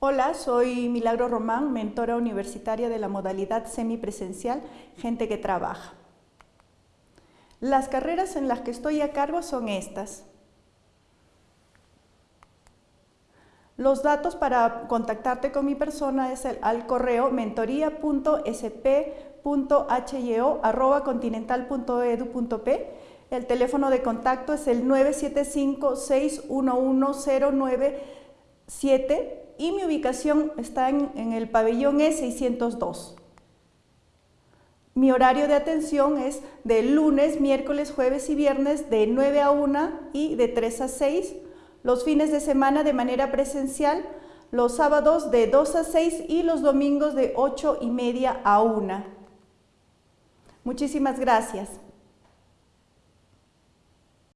Hola, soy Milagro Román, mentora universitaria de la modalidad semipresencial Gente que Trabaja. Las carreras en las que estoy a cargo son estas. Los datos para contactarte con mi persona es al correo mentoría.sp.hyo.continental.edu.p. El teléfono de contacto es el 975-611-097 y mi ubicación está en, el pabellón E602. Mi horario de atención es de lunes, miércoles, jueves y viernes de 9 a 1 y de 3 a 6. Los fines de semana de manera presencial, los sábados de 2 a 6 y los domingos de 8 y media a 1. Muchísimas gracias.